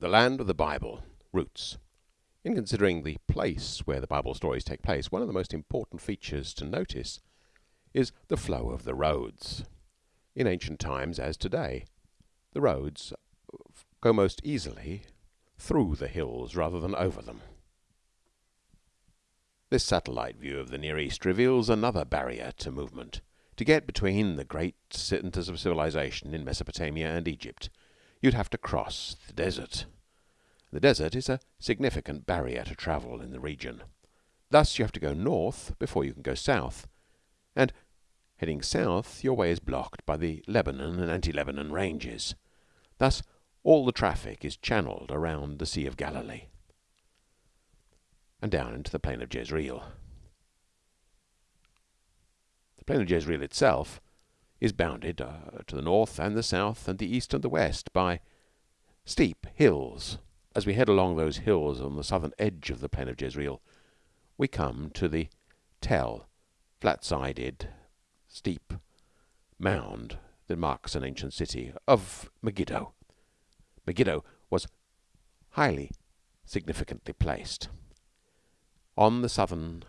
The land of the Bible Routes. In considering the place where the Bible stories take place, one of the most important features to notice is the flow of the roads. In ancient times, as today, the roads go most easily through the hills rather than over them. This satellite view of the Near East reveals another barrier to movement. To get between the great centres of civilization in Mesopotamia and Egypt, you'd have to cross the desert. The desert is a significant barrier to travel in the region. Thus you have to go north before you can go south, and heading south your way is blocked by the Lebanon and Anti Lebanon ranges. Thus all the traffic is channelled around the Sea of Galilee and down into the plain of Jezreel. The plain of Jezreel itself is bounded uh, to the north and the south and the east and the west by steep hills as we head along those hills on the southern edge of the plain of Jezreel, we come to the tell, flat-sided, steep mound that marks an ancient city of Megiddo. Megiddo was highly significantly placed on the southern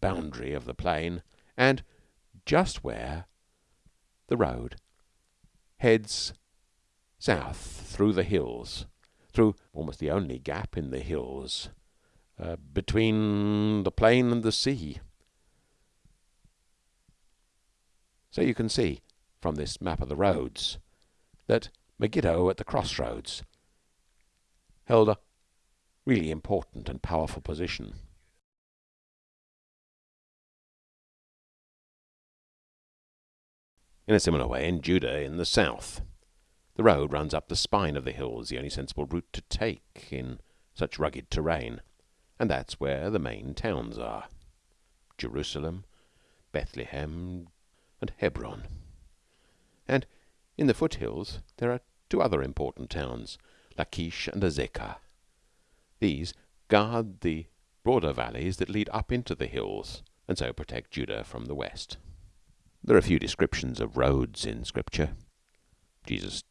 boundary of the plain and just where the road heads south through the hills through almost the only gap in the hills uh, between the plain and the sea. So you can see from this map of the roads that Megiddo at the crossroads held a really important and powerful position. In a similar way in Judah in the south. The road runs up the spine of the hills, the only sensible route to take in such rugged terrain, and that's where the main towns are Jerusalem, Bethlehem, and Hebron. And in the foothills there are two other important towns, Lachish and Azekah. These guard the broader valleys that lead up into the hills, and so protect Judah from the west. There are a few descriptions of roads in Scripture. Jesus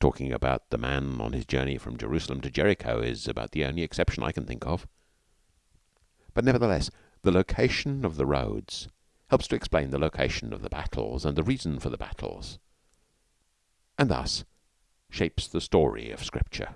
talking about the man on his journey from Jerusalem to Jericho is about the only exception I can think of. But nevertheless, the location of the roads helps to explain the location of the battles and the reason for the battles, and thus shapes the story of Scripture.